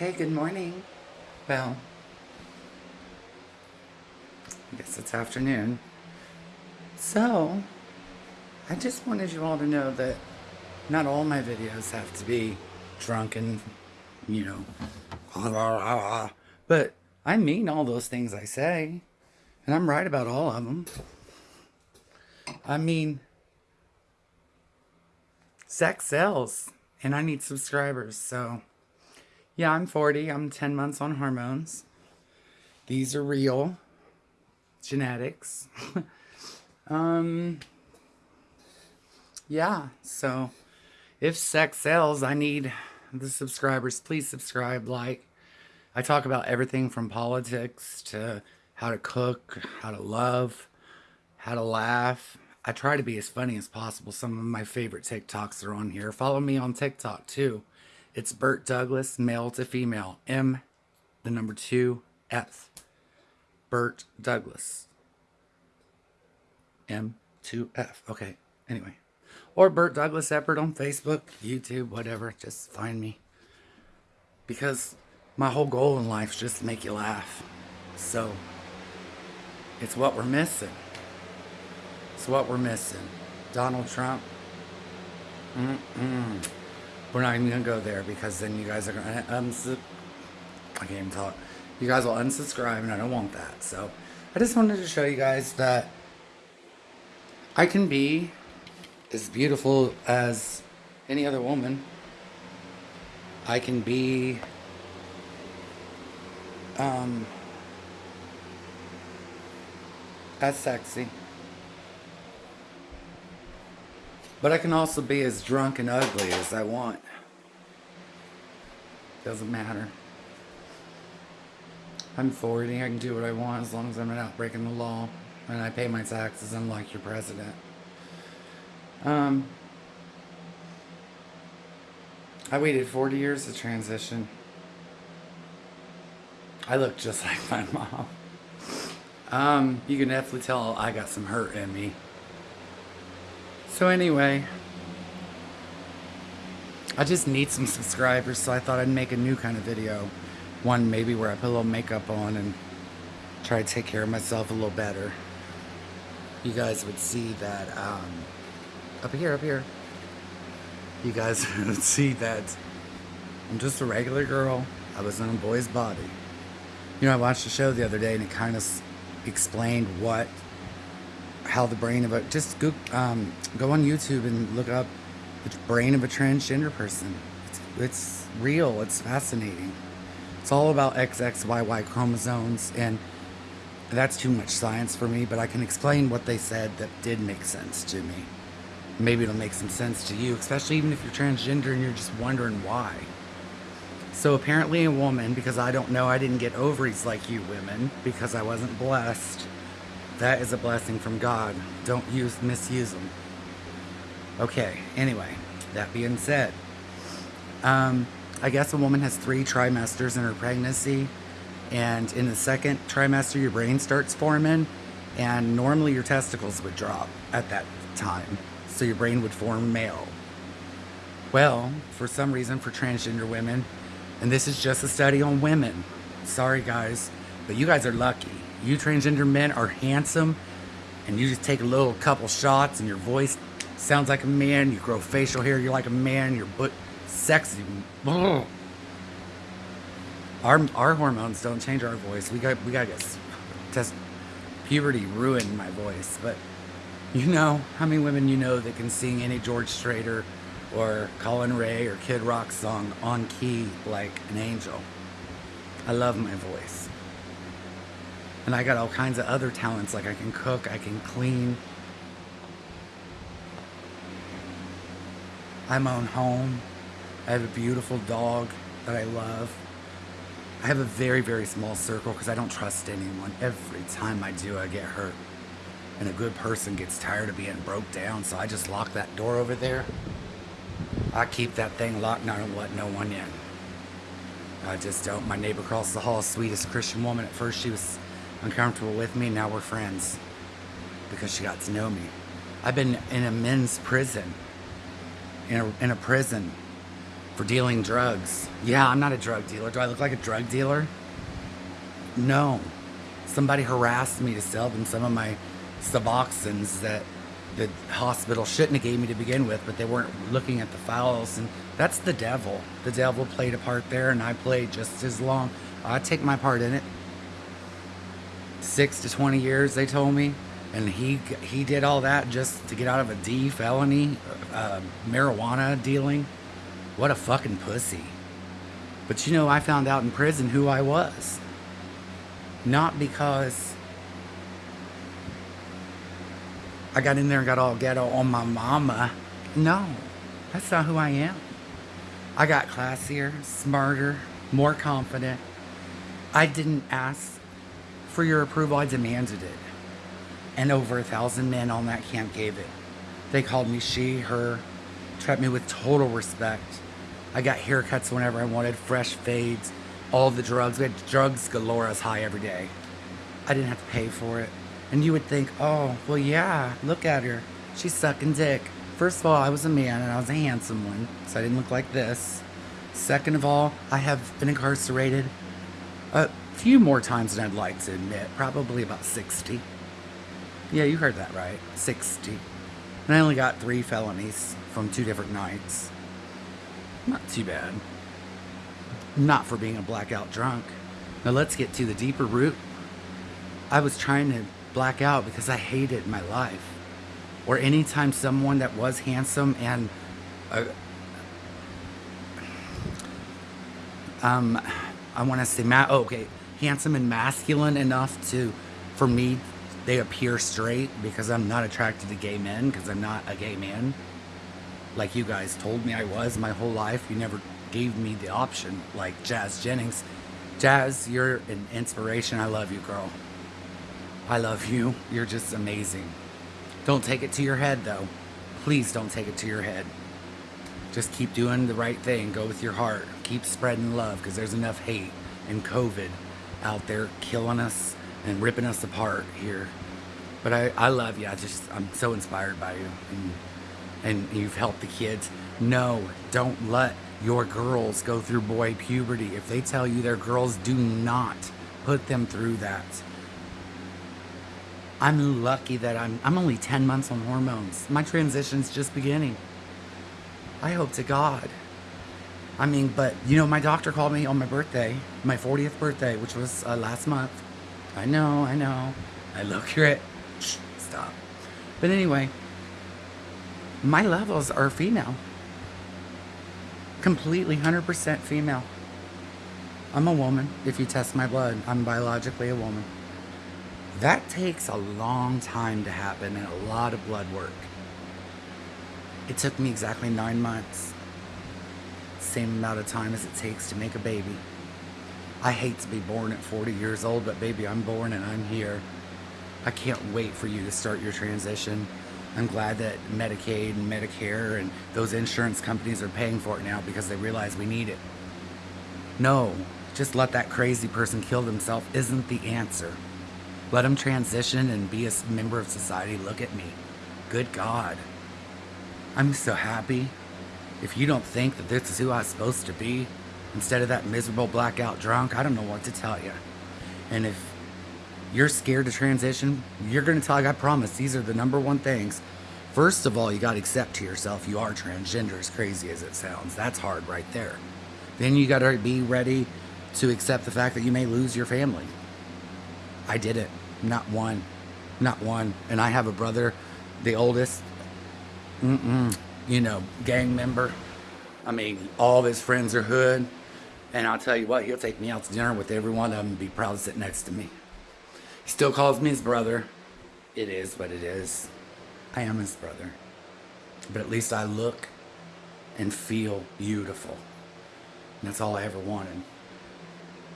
Hey, good morning. Well, I guess it's afternoon. So, I just wanted you all to know that not all my videos have to be drunk and, you know, but I mean all those things I say, and I'm right about all of them. I mean, sex sells, and I need subscribers, so yeah, I'm 40. I'm 10 months on hormones. These are real genetics. um, yeah, so if sex sells, I need the subscribers. Please subscribe, like. I talk about everything from politics to how to cook, how to love, how to laugh. I try to be as funny as possible. Some of my favorite TikToks are on here. Follow me on TikTok too. It's Burt Douglas, male to female. M, the number two, F. Burt Douglas. M, 2F. Okay, anyway. Or Burt Douglas Eppert on Facebook, YouTube, whatever. Just find me. Because my whole goal in life is just to make you laugh. So, it's what we're missing. It's what we're missing. Donald Trump. Mm-mm. We're not even to go there because then you guys are to... Unsub- I can't even talk. You guys will unsubscribe and I don't want that. So, I just wanted to show you guys that I can be as beautiful as any other woman. I can be um, as sexy. But I can also be as drunk and ugly as I want. Doesn't matter. I'm 40, I can do what I want as long as I'm not breaking the law. And I pay my taxes unlike your president. Um, I waited 40 years to transition. I look just like my mom. Um, you can definitely tell I got some hurt in me. So anyway, I just need some subscribers, so I thought I'd make a new kind of video. One maybe where I put a little makeup on and try to take care of myself a little better. You guys would see that, um, up here, up here. You guys would see that I'm just a regular girl. I was in a boy's body. You know, I watched a show the other day and it kind of explained what how the brain of a just go um, go on YouTube and look up the brain of a transgender person. It's, it's real. It's fascinating. It's all about XXYY chromosomes, and that's too much science for me. But I can explain what they said that did make sense to me. Maybe it'll make some sense to you, especially even if you're transgender and you're just wondering why. So apparently, a woman, because I don't know, I didn't get ovaries like you women because I wasn't blessed that is a blessing from God. Don't use misuse them. Okay, anyway, that being said, um, I guess a woman has three trimesters in her pregnancy, and in the second trimester, your brain starts forming, and normally your testicles would drop at that time, so your brain would form male. Well, for some reason, for transgender women, and this is just a study on women, sorry guys, but you guys are lucky you transgender men are handsome and you just take a little couple shots and your voice sounds like a man, you grow facial hair, you're like a man, your butt sexy. Our our hormones don't change our voice. We got we got to get test puberty ruined my voice, but you know how many women you know that can sing any George Strait or Collin Raye, or Kid Rock song on key like an angel. I love my voice. And I got all kinds of other talents, like I can cook, I can clean. I own home. I have a beautiful dog that I love. I have a very, very small circle because I don't trust anyone. Every time I do, I get hurt. And a good person gets tired of being broke down, so I just lock that door over there. I keep that thing locked and I don't let no one in. I just don't. My neighbor across the hall, sweetest Christian woman. At first, she was uncomfortable with me. Now we're friends because she got to know me. I've been in a men's prison, in a, in a prison for dealing drugs. Yeah, I'm not a drug dealer. Do I look like a drug dealer? No. Somebody harassed me to sell them some of my Suboxones that the hospital shouldn't have gave me to begin with, but they weren't looking at the files, and that's the devil. The devil played a part there, and I played just as long. I take my part in it. Six to 20 years, they told me, and he he did all that just to get out of a D felony, uh, marijuana dealing. What a fucking pussy. But you know, I found out in prison who I was. Not because I got in there and got all ghetto on my mama. No, that's not who I am. I got classier, smarter, more confident. I didn't ask for your approval, I demanded it. And over a thousand men on that camp gave it. They called me she, her, treated me with total respect. I got haircuts whenever I wanted, fresh fades, all the drugs. We had drugs galore as high every day. I didn't have to pay for it. And you would think, oh, well, yeah, look at her. She's sucking dick. First of all, I was a man and I was a handsome one, so I didn't look like this. Second of all, I have been incarcerated a few more times than I'd like to admit, probably about 60. Yeah, you heard that right, 60. And I only got three felonies from two different nights. Not too bad. Not for being a blackout drunk. Now let's get to the deeper root. I was trying to black out because I hated my life. Or anytime someone that was handsome and uh, um, I want to say, ma- oh, okay, handsome and masculine enough to, for me, they appear straight because I'm not attracted to gay men because I'm not a gay man. Like you guys told me I was my whole life. You never gave me the option, like Jazz Jennings. Jazz, you're an inspiration. I love you, girl. I love you. You're just amazing. Don't take it to your head, though. Please don't take it to your head. Just keep doing the right thing. Go with your heart. Keep spreading love because there's enough hate and COVID out there killing us and ripping us apart here. But I, I love you. I just, I'm so inspired by you. And, and you've helped the kids. No, don't let your girls go through boy puberty. If they tell you they're girls, do not put them through that. I'm lucky that I'm I'm only 10 months on hormones. My transition's just beginning. I hope to God. I mean, but you know, my doctor called me on my birthday, my 40th birthday, which was uh, last month. I know, I know. I look great. Shh, stop. But anyway, my levels are female. Completely 100% female. I'm a woman. If you test my blood, I'm biologically a woman. That takes a long time to happen and a lot of blood work. It took me exactly nine months. Same amount of time as it takes to make a baby. I hate to be born at 40 years old, but baby, I'm born and I'm here. I can't wait for you to start your transition. I'm glad that Medicaid and Medicare and those insurance companies are paying for it now because they realize we need it. No, just let that crazy person kill themselves isn't the answer. Let them transition and be a member of society. Look at me. Good God. I'm so happy. If you don't think that this is who I'm supposed to be, instead of that miserable blackout drunk, I don't know what to tell you. And if you're scared to transition, you're going to tell, like I promise, these are the number one things. First of all, you got to accept to yourself you are transgender, as crazy as it sounds. That's hard right there. Then you got to be ready to accept the fact that you may lose your family. I did it. Not one. Not one. And I have a brother, the oldest, mm-mm, you know, gang member. I mean, all of his friends are hood. And I'll tell you what, he'll take me out to dinner with every one of them and be proud to sit next to me. He still calls me his brother. It is what it is. I am his brother. But at least I look and feel beautiful. And that's all I ever wanted.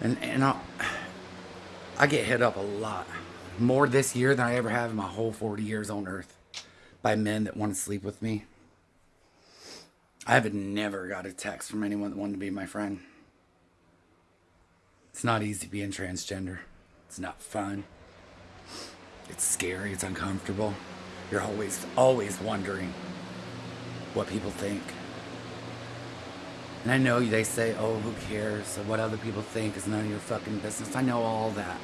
And, and I'll, I get hit up a lot more this year than I ever have in my whole 40 years on earth by men that want to sleep with me. I have never got a text from anyone that wanted to be my friend. It's not easy being transgender. It's not fun. It's scary. It's uncomfortable. You're always, always wondering what people think. And I know they say, oh, who cares? What other people think is none of your fucking business. I know all that.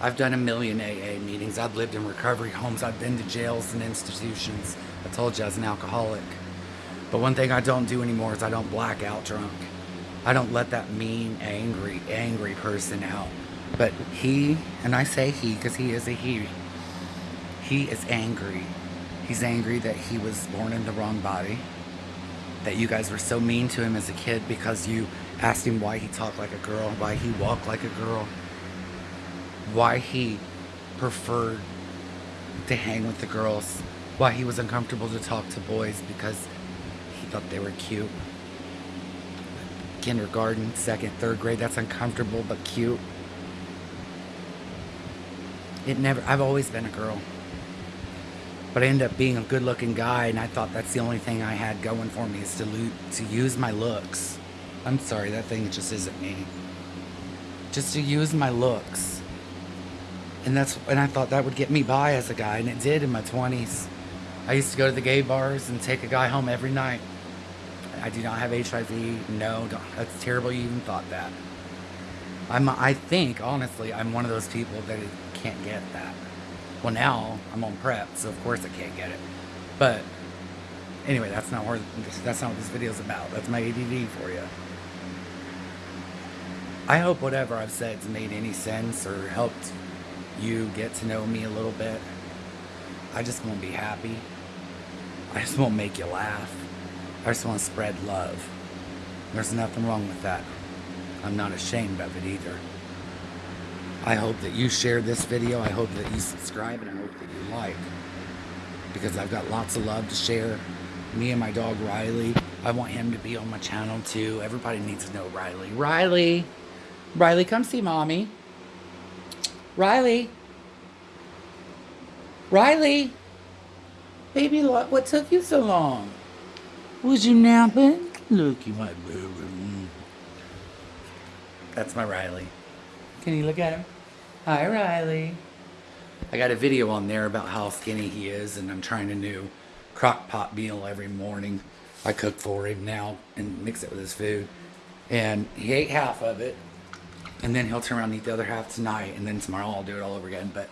I've done a million AA meetings. I've lived in recovery homes. I've been to jails and institutions. I told you I was an alcoholic. But one thing I don't do anymore is I don't black out drunk. I don't let that mean, angry, angry person out. But he, and I say he because he is a he, he is angry. He's angry that he was born in the wrong body. That you guys were so mean to him as a kid because you asked him why he talked like a girl, why he walked like a girl, why he preferred to hang with the girls, why he was uncomfortable to talk to boys because he thought they were cute. Kindergarten, second, third grade, that's uncomfortable but cute. It never, I've always been a girl. But I ended up being a good looking guy, and I thought that's the only thing I had going for me is to, lo- to use my looks. I'm sorry, that thing just isn't me. Just to use my looks. And that's and I thought that would get me by as a guy, and it did in my 20s. I used to go to the gay bars and take a guy home every night. I do not have HIV. No, that's terrible. You even thought that. I'm. I think honestly, I'm one of those people that can't get that. Well, now I'm on PrEP, so of course I can't get it. But anyway, that's not where that's not what this video is about. That's my ADD for you. I hope whatever I've said's made any sense or helped you get to know me a little bit. I just want to be happy. I just want to make you laugh. I just want to spread love. There's nothing wrong with that. I'm not ashamed of it either. I hope that you share this video. I hope that you subscribe and I hope that you like. Because I've got lots of love to share. Me and my dog Riley. I want him to be on my channel too. Everybody needs to know Riley. Riley! Riley, come see mommy. Riley! Riley! Baby, what took you so long? Was you napping? Look, you my baby. Mm. That's my Riley. Can you look at him? Hi, Riley. I got a video on there about how skinny he is, and I'm trying a new crock pot meal every morning. I cook for him now and mix it with his food. And he ate half of it, and then he'll turn around and eat the other half tonight, and then tomorrow I'll do it all over again. But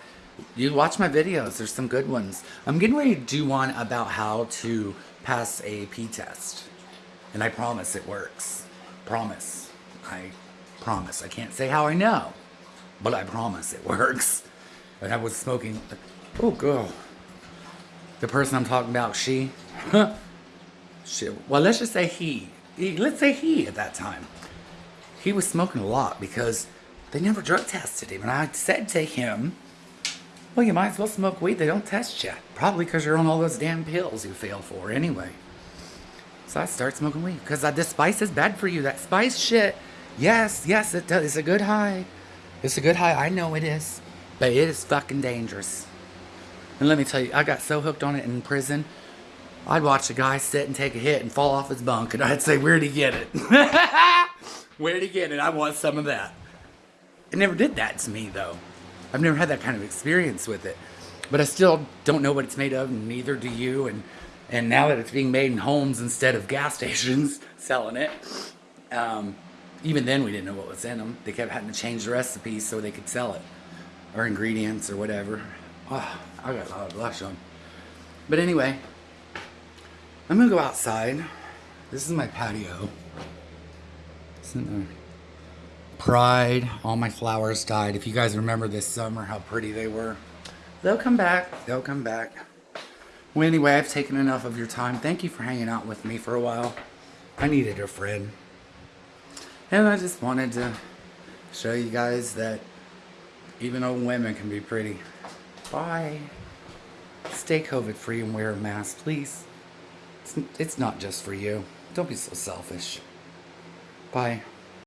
you watch my videos, there's some good ones. I'm getting ready to do one about how to pass a P test. And I promise it works. Promise. I promise. I can't say how I know, but I promise it works. And I was smoking. Oh, girl. The person I'm talking about, she. she well, let's just say he. he. Let's say he at that time. He was smoking a lot because they never drug tested him. And I said to him, well, you might as well smoke weed. They don't test you. Probably because you're on all those damn pills you fail for anyway. So I start smoking weed because this spice is bad for you. That spice shit. Yes, yes, it does. It's a good high. It's a good high. I know it is. But it is fucking dangerous. And let me tell you, I got so hooked on it in prison. I'd watch a guy sit and take a hit and fall off his bunk, and I'd say, Where'd he get it? Where'd he get it? I want some of that. It never did that to me, though. I've never had that kind of experience with it. But I still don't know what it's made of, and neither do you. And and now that it's being made in homes instead of gas stations selling it, um, even then we didn't know what was in them. They kept having to change the recipes so they could sell it, or ingredients or whatever. Oh, I got a lot of blush on. But anyway, I'm gonna go outside. This is my patio. Pride, all my flowers died. If you guys remember this summer, how pretty they were. They'll come back. They'll come back. Well, anyway, I've taken enough of your time. Thank you for hanging out with me for a while. I needed a friend. And I just wanted to show you guys that even old women can be pretty. Bye. Stay COVID free and wear a mask, please. It's, it's not just for you. Don't be so selfish. Bye.